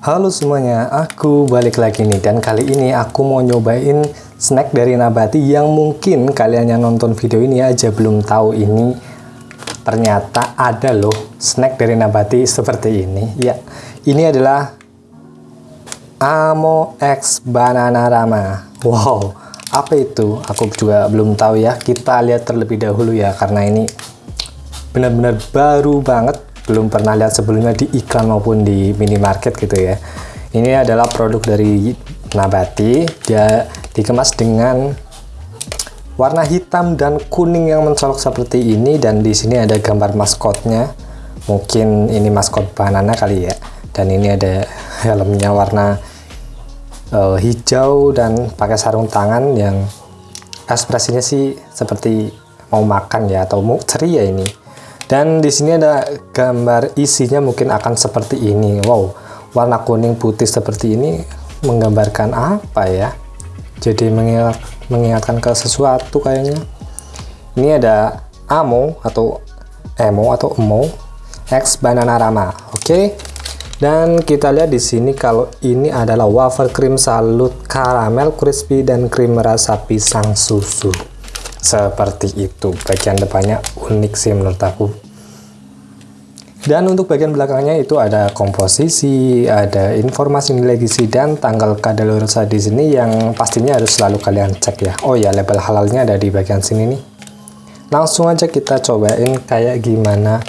Halo semuanya, aku balik lagi nih dan kali ini aku mau nyobain snack dari Nabati yang mungkin kalian yang nonton video ini aja belum tahu ini ternyata ada loh snack dari Nabati seperti ini. Ya, ini adalah Amo X Banana Rama. Wow, apa itu? Aku juga belum tahu ya. Kita lihat terlebih dahulu ya karena ini benar-benar baru banget belum pernah lihat sebelumnya di iklan maupun di minimarket gitu ya. Ini adalah produk dari Nabati. Dia dikemas dengan warna hitam dan kuning yang mencolok seperti ini dan di sini ada gambar maskotnya. Mungkin ini maskot banana kali ya. Dan ini ada helmnya warna uh, hijau dan pakai sarung tangan yang ekspresinya sih seperti mau makan ya atau mau ceria ini dan di sini ada gambar isinya mungkin akan seperti ini. Wow warna kuning putih seperti ini menggambarkan apa ya? Jadi mengingat, mengingatkan ke sesuatu kayaknya. Ini ada amo atau emo atau emo X banana rama oke? Okay? dan kita lihat di sini kalau ini adalah wafer krim salut karamel crispy dan krim rasa pisang susu seperti itu bagian depannya unik sih menurut aku dan untuk bagian belakangnya itu ada komposisi, ada informasi nilai gizi dan tanggal kadaluarsa di sini yang pastinya harus selalu kalian cek ya. Oh ya, label halalnya ada di bagian sini nih. Langsung aja kita cobain kayak gimana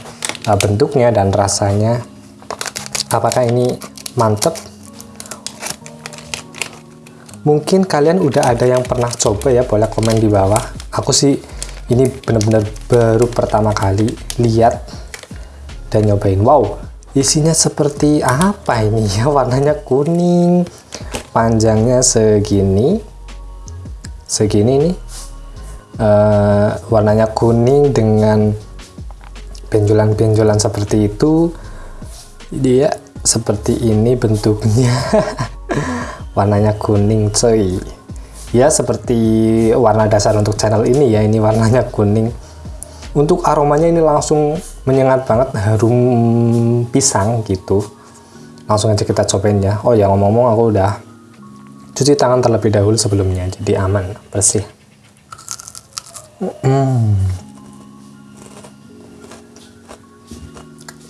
uh, bentuknya dan rasanya. Apakah ini mantep mungkin kalian udah ada yang pernah coba ya boleh komen di bawah aku sih ini benar-benar baru pertama kali lihat dan nyobain. Wow isinya seperti apa ini? Ya warnanya kuning panjangnya segini. Segini nih uh, warnanya kuning dengan benjolan-benjolan seperti itu. Dia seperti ini bentuknya. Warnanya kuning cuy ya seperti warna dasar untuk channel ini ya. Ini warnanya kuning. Untuk aromanya ini langsung menyengat banget harum pisang gitu. Langsung aja kita cobain ya. Oh ya ngomong-ngomong aku udah cuci tangan terlebih dahulu sebelumnya jadi aman bersih.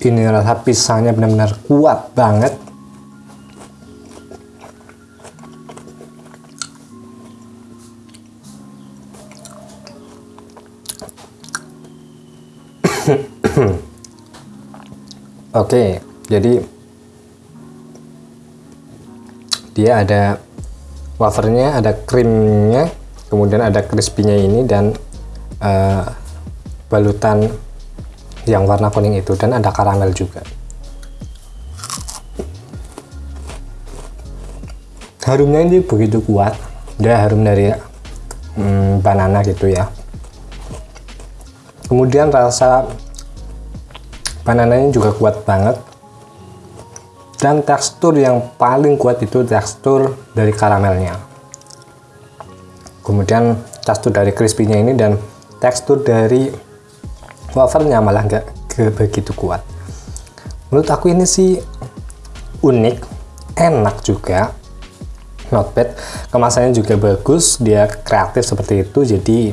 Ini rasa pisangnya benar-benar kuat banget Oke, jadi dia ada wafernya, ada krimnya, kemudian ada crispy-nya ini dan uh, balutan yang warna kuning itu dan ada karamel juga. Harumnya ini begitu kuat, dia harum dari hmm, banana gitu ya. Kemudian rasa banananya juga kuat banget. Dan tekstur yang paling kuat itu tekstur dari karamelnya. Kemudian tekstur dari crispy-nya ini dan tekstur dari wafernya malah nggak begitu kuat. Menurut aku ini sih unik enak juga. Not bad. Kemasannya juga bagus dia kreatif seperti itu jadi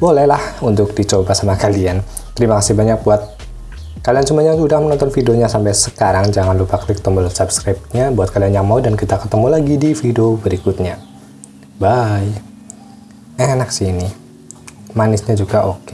bolehlah untuk dicoba sama kalian Terima kasih banyak buat kalian semuanya yang sudah menonton videonya sampai sekarang. Jangan lupa klik tombol subscribe-nya buat kalian yang mau dan kita ketemu lagi di video berikutnya. Bye. Enak sih ini. Manisnya juga oke. Okay.